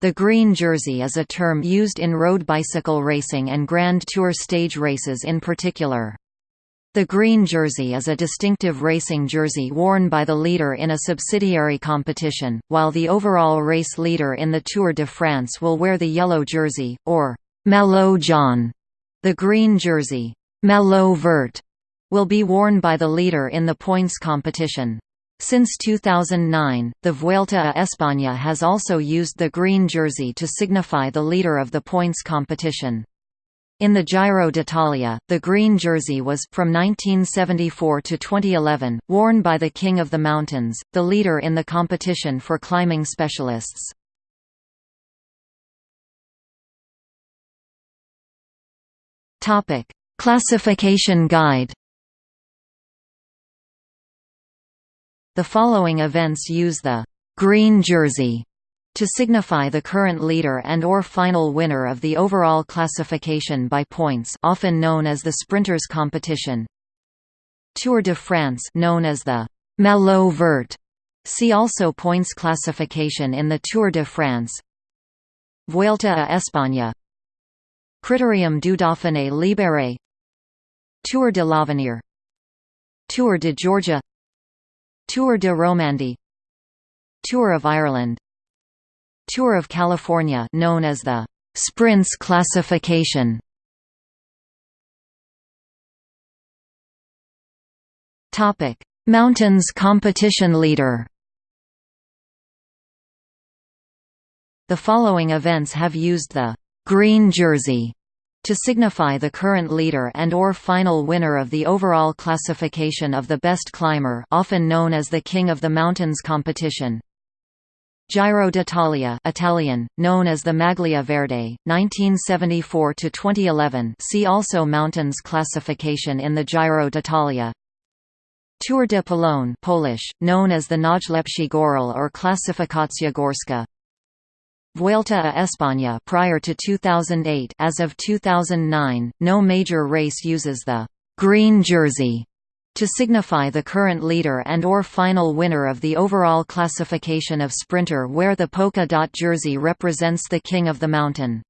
The green jersey is a term used in road bicycle racing and Grand Tour stage races in particular. The green jersey is a distinctive racing jersey worn by the leader in a subsidiary competition, while the overall race leader in the Tour de France will wear the yellow jersey, or «maillot jaune». The green jersey «maillot vert» will be worn by the leader in the points competition. Since 2009, the Vuelta a España has also used the green jersey to signify the leader of the points competition. In the Giro d'Italia, the green jersey was from 1974 to 2011 worn by the King of the Mountains, the leader in the competition for climbing specialists. Topic: Classification guide The following events use the «green jersey» to signify the current leader and or final winner of the overall classification by points often known as the Sprinters competition. Tour de France known as the «Maillot Vert» See also points classification in the Tour de France. Vuelta a España. Critérium du Dauphiné Libéré. Tour de l'Avenir. Tour de Georgia Tour de Romandie Tour of Ireland Tour of California known as the Sprints classification. Topic Mountains competition leader. The following events have used the green jersey to signify the current leader and or final winner of the overall classification of the best climber often known as the King of the Mountains competition. Giro d'Italia Italian, known as the Maglia Verde, 1974–2011 see also Mountains classification in the Giro d'Italia. Tour de Pologne Polish, known as the Najlepszy Goral or Klasyfikacja Górska Vuelta a España prior to 2008 as of 2009, no major race uses the «green jersey» to signify the current leader and or final winner of the overall classification of sprinter where the polka dot jersey represents the king of the mountain.